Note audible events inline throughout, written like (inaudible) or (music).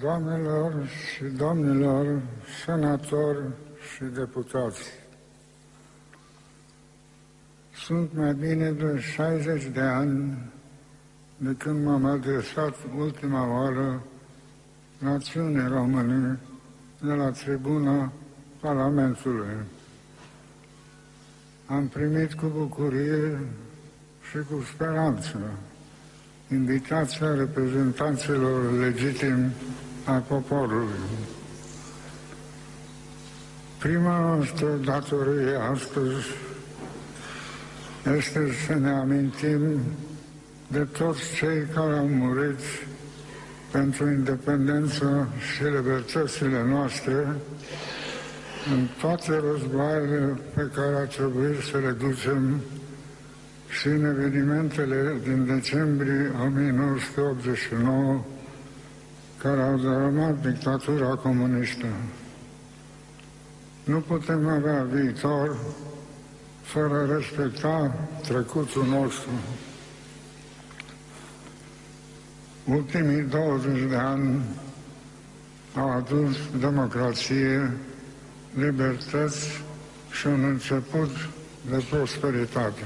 doamnelor și domnilor senatori și deputați. Sunt mai bine de 60 de ani de când m-am adresat ultima oară națiunii române de la tribuna Parlamentului. Am primit cu bucurie și cu speranță invitația reprezentanților legitimi a poporului. Prima noastră datorie astăzi este să ne amintim de toți cei care au murit pentru independență și libertățile noastre în toate războaiele pe care a trebuit să le ducem și în evenimentele din decembrie 1989 care au dărâmat dictatura comunistă. Nu putem avea viitor fără a respecta trecutul nostru. Ultimii 20 de ani au adus democrație, libertăți și un început de prosperitate.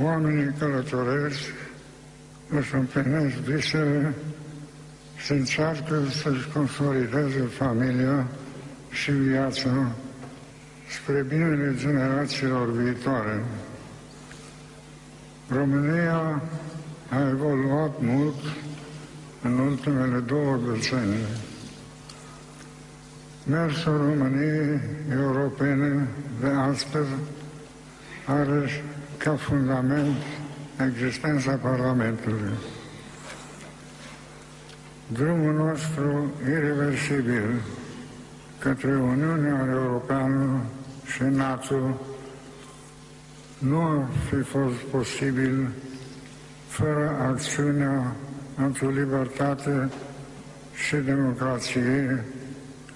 Oamenii călătoresc, își împlinesc visele și încearcă să-și consolideze familia și viața spre binele generațiilor viitoare. România a evoluat mult în ultimele două decenii. Mersul României europene de astăzi are ca fundament existența Parlamentului. Drumul nostru irreversibil către Uniunea Europeană și NATO nu ar fi fost posibil fără acțiunea pentru libertate și democrație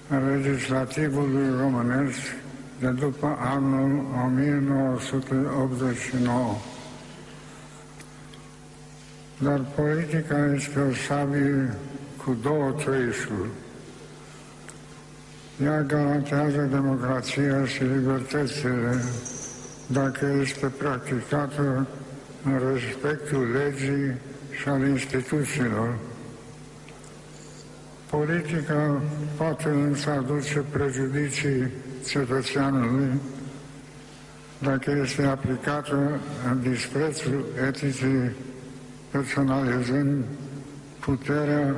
a legislativului românesc de după anul 1989. Dar politica este o sabie cu două trăișuri. Ea garantează democrația și libertățile dacă este practicată în respectul legii și al instituțiilor. Politica poate însă aduce prejudicii cetățeanului dacă este aplicată în disprețul eticii, personalizând puterea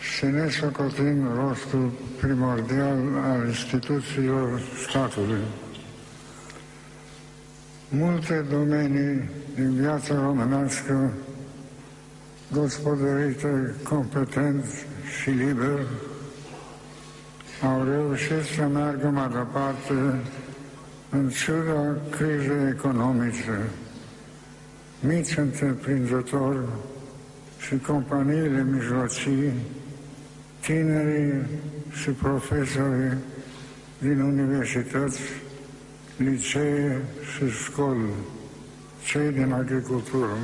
și nesocotind rostul primordial al instituțiilor statului. Multe domenii din viața românească gospodărite competent și liber au reușit să meargă mai departe în ciuda crizei economice. Mici întreprinzători și companiile mijlocii, tinerii și profesorii din universități, licee și școli, cei din agricultură,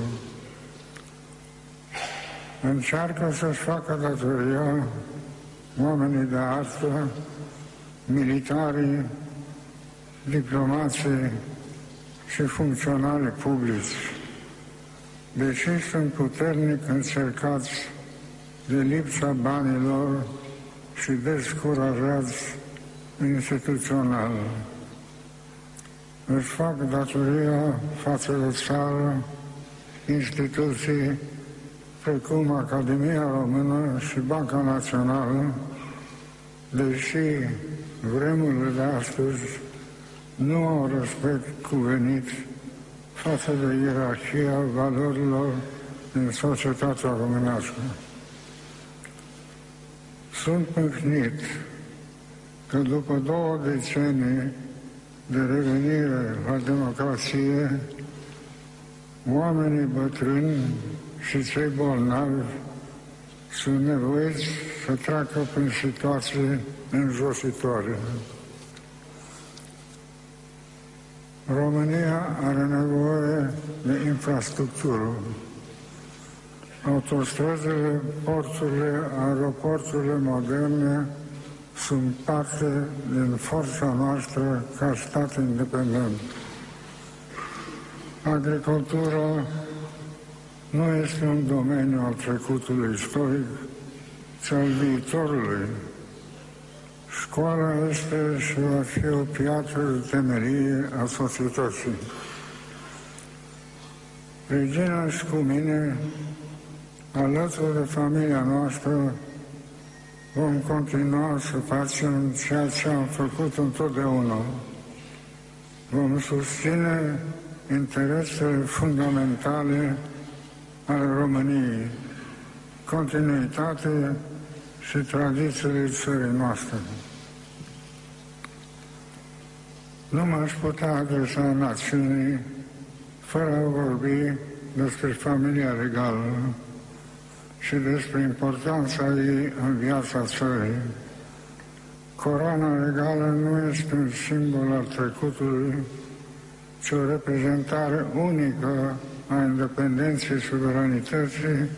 încearcă să-și facă datoria oamenii de artă, militarii, diplomații și funcționari publici, deși sunt puternic încercați de lipsa banilor și descurajați instituțional. Își fac datoria față de țară, instituții precum Academia Română și Banca Națională, deși vremurile de astăzi nu au respect cuvenit față de ierarhia valorilor din societatea românească. Sunt mâhnit că după două decenii de revenire la democrație, oamenii bătrâni și cei bolnavi sunt nevoiți să treacă prin situații înjositoare. România are nevoie de infrastructură. autostrăzile, porturile, aeroporturile moderne sunt parte din forța noastră ca stat independent. Agricultura nu este un domeniu al trecutului istoric, ci al viitorului. Școala este și va fi o piatră de temerie a societății. Regina și cu mine, alături de familia noastră, vom continua să facem ceea ce am făcut întotdeauna. Vom susține interesele fundamentale ale României, continuitate și tradițiile țării noastre. Nu m-aș putea adresa națiunii fără a vorbi despre familia regală și despre importanța ei în viața țării. Coroana regală nu este un simbol al trecutului, ci o reprezentare unică a independenței, suveranității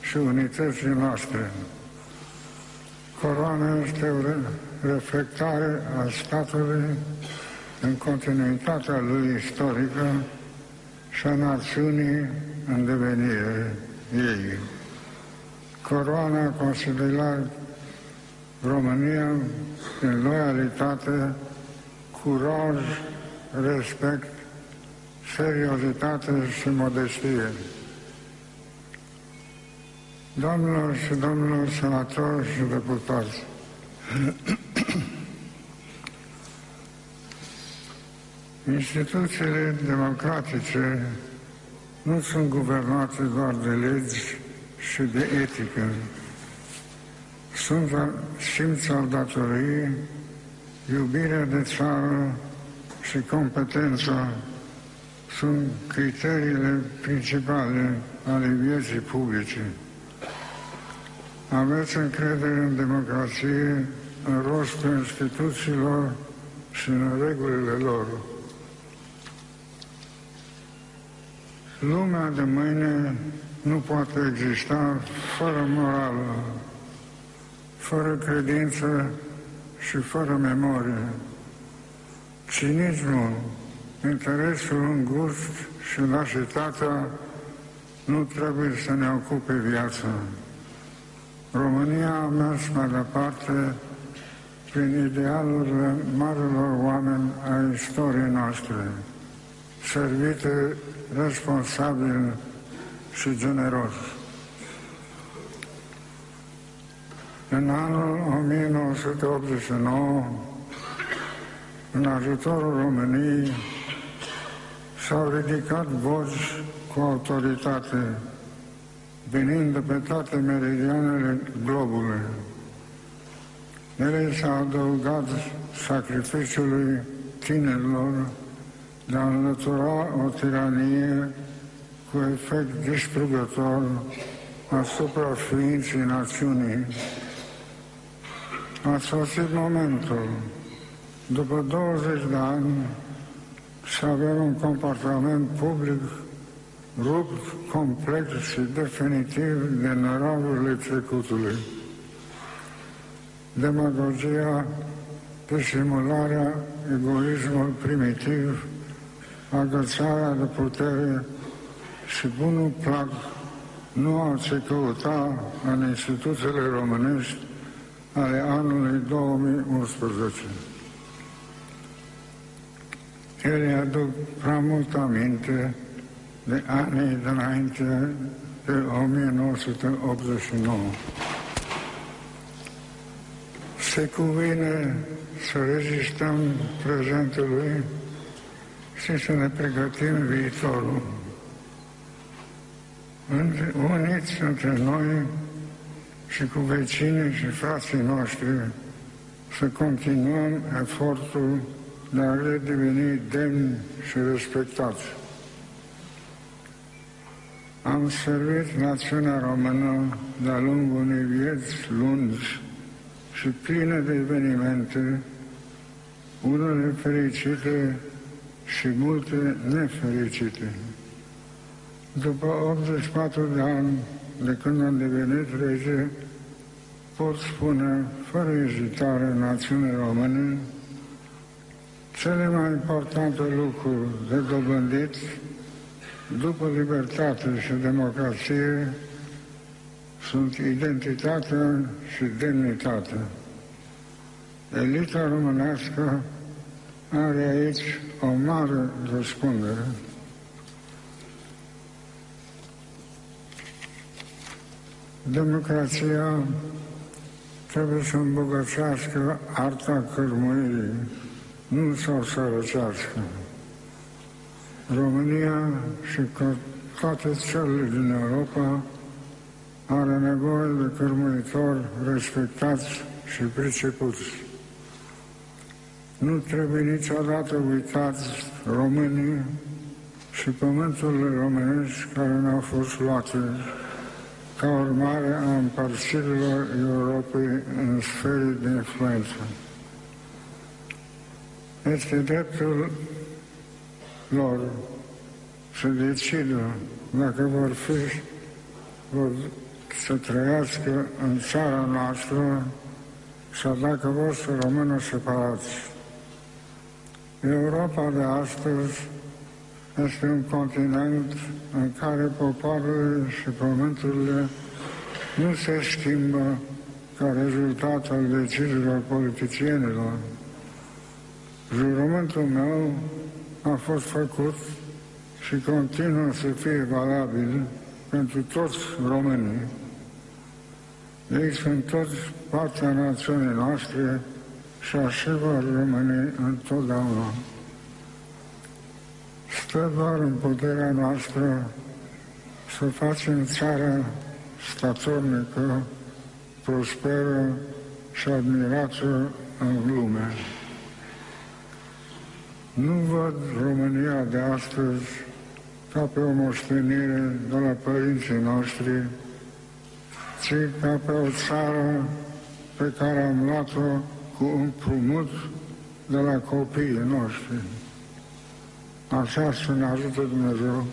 și unității noastre. Coroana este o reflectare a statului în continuitatea lui istorică și a națiunii în devenire ei. Coroana considerat România în loialitate, curaj, respect, seriozitate și modestie. Doamnelor și domnilor senatori și deputați, (clears throat) instituțiile democratice nu sunt guvernate doar de legi și de etică. Sunt simț al datoriei, iubirea de țară și competența sunt criteriile principale ale vieții publice. Aveți încredere în democrație, în rostul instituțiilor și în regulile lor. Lumea de mâine nu poate exista fără morală, fără credință și fără memorie. Cinismul, interesul îngust și lașitatea nu trebuie să ne ocupe viața. România a mers mai departe prin idealurile marilor oameni ai istoriei noastre, servite responsabil și generos. În anul 1989, în ajutorul României, s-au ridicat voci cu autoritate, venind de pe toate meridianele globului. Ele s-au adăugat sacrificiului tinerilor de a înlătura o tiranie cu efect distrugător asupra ființei națiunii. A sosit momentul, după 20 de ani, să avem un comportament public rupt complet și definitiv de năravurile trecutului. Demagogia, disimularea, egoismul primitiv, agățarea de putere și bunul plac nu au ce căuta în instituțiile românești ale anului 2011. Ele aduc prea mult aminte de anii dinainte de 1989. Se cuvine să rezistăm prezentului și să ne pregătim viitorul. Uniți între noi și cu vecinii și frații noștri să continuăm efortul de a redeveni demni și respectați. Am servit națiunea română de-a lungul unei vieți lungi și pline de evenimente, unele fericite și multe nefericite. După 84 de ani de când am devenit rege, pot spune fără ezitare națiunii române cele mai importante lucruri de dobândit după libertate și democrație sunt identitatea și demnitatea. Elita românească are aici o mare răspundere. Democrația trebuie să îmbogățească arta cărmuirii, nu să o sărăcească. România și toate țările din Europa are nevoie de cărmuitori respectați și pricepuți. Nu trebuie niciodată uitați românii și pământurile românești care ne-au fost luate ca urmare a împărțirilor Europei în sfere de influență. Este dreptul lor să decidă dacă vor fi, vor să trăiască în țara noastră sau dacă vor să rămână separați. Europa de astăzi este un continent în care popoarele și pământurile nu se schimbă ca rezultat al deciziilor politicienilor. Jurământul meu a fost făcut și continuă să fie valabil pentru toți românii. Ei sunt toți partea națiunii noastre și așa vor rămâne întotdeauna. Stă doar în puterea noastră să facem țara statornică, prosperă și admirată în lume. Nu văd România de astăzi ca pe o moștenire de la părinții noștri, ci ca pe o țară pe care am luat-o cu împrumut de la copiii noștri. Așa să ne ajută Dumnezeu